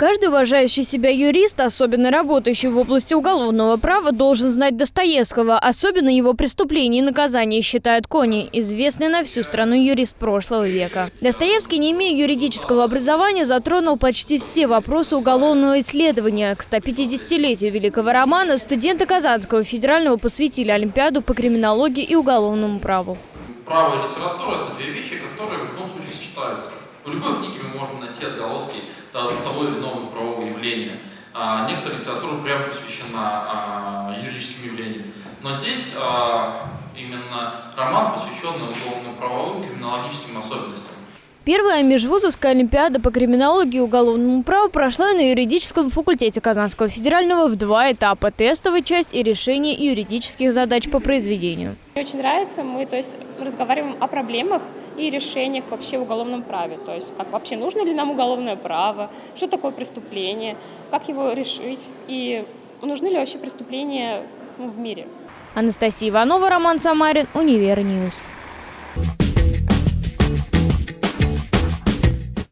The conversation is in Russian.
Каждый уважающий себя юрист, особенно работающий в области уголовного права, должен знать Достоевского, особенно его преступления и наказания, считает Кони, известный на всю страну юрист прошлого века. Достоевский, не имея юридического образования, затронул почти все вопросы уголовного исследования. К 150-летию великого романа студенты Казанского федерального посвятили Олимпиаду по криминологии и уголовному праву. Право и литература – это две вещи, которые в любом случае сочетаются. В любой книге мы можем найти отголоски того или иного правового явления. А, некоторая литература прямо посвящена а, юридическим явлениям. Но здесь а, именно роман, посвященный уголовно-правовым криминологическим особенностям. Первая межвузовская олимпиада по криминологии и уголовному праву прошла на юридическом факультете Казанского федерального в два этапа – тестовая часть и решение юридических задач по произведению. Очень нравится, мы то есть, разговариваем о проблемах и решениях вообще в уголовном праве. То есть как вообще нужно ли нам уголовное право, что такое преступление, как его решить и нужны ли вообще преступления в мире. Анастасия Иванова, Роман Самарин, Univer News. News.